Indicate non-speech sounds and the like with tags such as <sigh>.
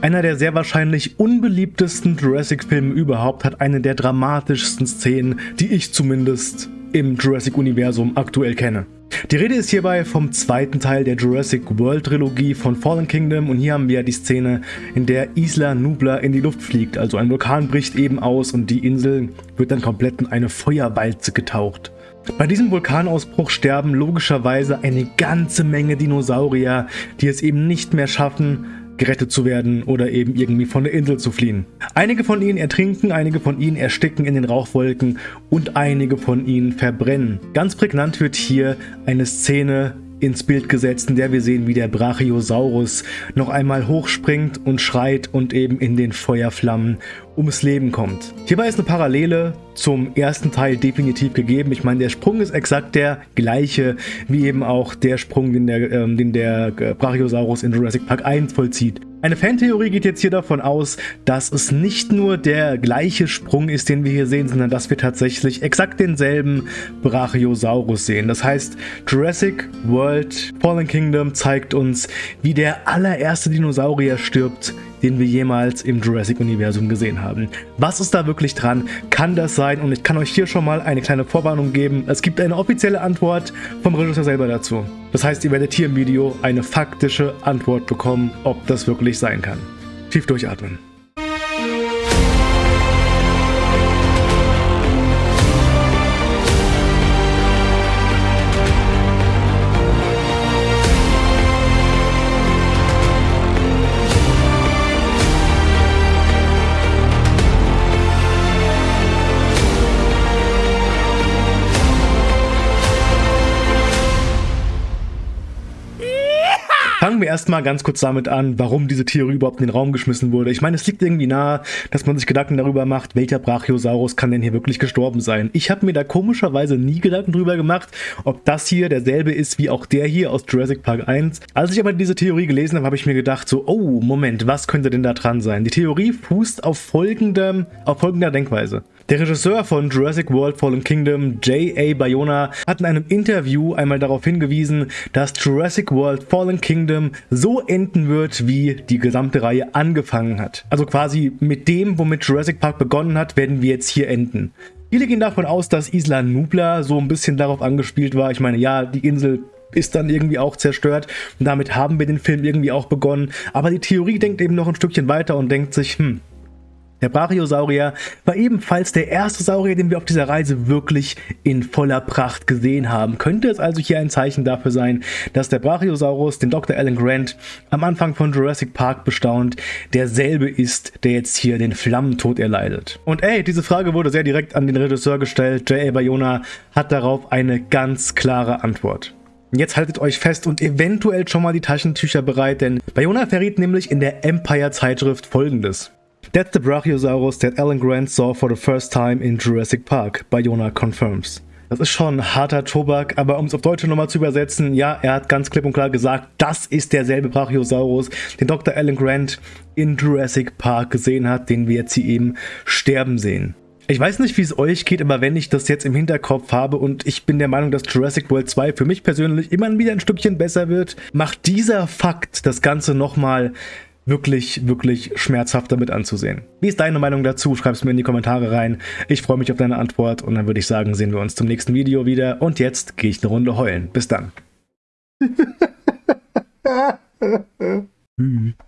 Einer der sehr wahrscheinlich unbeliebtesten Jurassic-Filme überhaupt hat eine der dramatischsten Szenen, die ich zumindest im Jurassic-Universum aktuell kenne. Die Rede ist hierbei vom zweiten Teil der Jurassic World Trilogie von Fallen Kingdom und hier haben wir die Szene, in der Isla Nubla in die Luft fliegt. Also ein Vulkan bricht eben aus und die Insel wird dann komplett in eine Feuerwalze getaucht. Bei diesem Vulkanausbruch sterben logischerweise eine ganze Menge Dinosaurier, die es eben nicht mehr schaffen, gerettet zu werden oder eben irgendwie von der Insel zu fliehen. Einige von ihnen ertrinken, einige von ihnen ersticken in den Rauchwolken und einige von ihnen verbrennen. Ganz prägnant wird hier eine Szene ins Bild gesetzt, in der wir sehen, wie der Brachiosaurus noch einmal hochspringt und schreit und eben in den Feuerflammen ums Leben kommt. Hierbei ist eine Parallele zum ersten Teil definitiv gegeben. Ich meine, der Sprung ist exakt der gleiche, wie eben auch der Sprung, den der, ähm, den der Brachiosaurus in Jurassic Park 1 vollzieht. Eine Fantheorie geht jetzt hier davon aus, dass es nicht nur der gleiche Sprung ist, den wir hier sehen, sondern dass wir tatsächlich exakt denselben Brachiosaurus sehen. Das heißt, Jurassic World Fallen Kingdom zeigt uns, wie der allererste Dinosaurier stirbt, den wir jemals im Jurassic-Universum gesehen haben. Was ist da wirklich dran? Kann das sein? Und ich kann euch hier schon mal eine kleine Vorwarnung geben. Es gibt eine offizielle Antwort vom Regisseur selber dazu. Das heißt, ihr werdet hier im Video eine faktische Antwort bekommen, ob das wirklich sein kann. Tief durchatmen. Fangen wir erstmal ganz kurz damit an, warum diese Theorie überhaupt in den Raum geschmissen wurde. Ich meine, es liegt irgendwie nahe, dass man sich Gedanken darüber macht, welcher Brachiosaurus kann denn hier wirklich gestorben sein. Ich habe mir da komischerweise nie Gedanken drüber gemacht, ob das hier derselbe ist wie auch der hier aus Jurassic Park 1. Als ich aber diese Theorie gelesen habe, habe ich mir gedacht, so, oh, Moment, was könnte denn da dran sein? Die Theorie fußt auf, folgendem, auf folgender Denkweise. Der Regisseur von Jurassic World Fallen Kingdom, J.A. Bayona, hat in einem Interview einmal darauf hingewiesen, dass Jurassic World Fallen Kingdom so enden wird, wie die gesamte Reihe angefangen hat. Also quasi mit dem, womit Jurassic Park begonnen hat, werden wir jetzt hier enden. Viele gehen davon aus, dass Isla Nubla so ein bisschen darauf angespielt war. Ich meine, ja, die Insel ist dann irgendwie auch zerstört und damit haben wir den Film irgendwie auch begonnen. Aber die Theorie denkt eben noch ein Stückchen weiter und denkt sich, hm, der Brachiosaurier war ebenfalls der erste Saurier, den wir auf dieser Reise wirklich in voller Pracht gesehen haben. Könnte es also hier ein Zeichen dafür sein, dass der Brachiosaurus, den Dr. Alan Grant am Anfang von Jurassic Park bestaunt, derselbe ist, der jetzt hier den Flammentod erleidet? Und ey, diese Frage wurde sehr direkt an den Regisseur gestellt. J.A. Bayona hat darauf eine ganz klare Antwort. Jetzt haltet euch fest und eventuell schon mal die Taschentücher bereit, denn Bayona verriet nämlich in der Empire Zeitschrift folgendes. That's the Brachiosaurus that Alan Grant saw for the first time in Jurassic Park, Bayona confirms. Das ist schon harter Tobak, aber um es auf Deutsche nochmal zu übersetzen, ja, er hat ganz klipp und klar gesagt, das ist derselbe Brachiosaurus, den Dr. Alan Grant in Jurassic Park gesehen hat, den wir jetzt hier eben sterben sehen. Ich weiß nicht, wie es euch geht, aber wenn ich das jetzt im Hinterkopf habe und ich bin der Meinung, dass Jurassic World 2 für mich persönlich immer wieder ein Stückchen besser wird, macht dieser Fakt das Ganze nochmal wirklich, wirklich schmerzhaft damit anzusehen. Wie ist deine Meinung dazu? Schreib es mir in die Kommentare rein. Ich freue mich auf deine Antwort und dann würde ich sagen, sehen wir uns zum nächsten Video wieder. Und jetzt gehe ich eine Runde heulen. Bis dann. <laughs>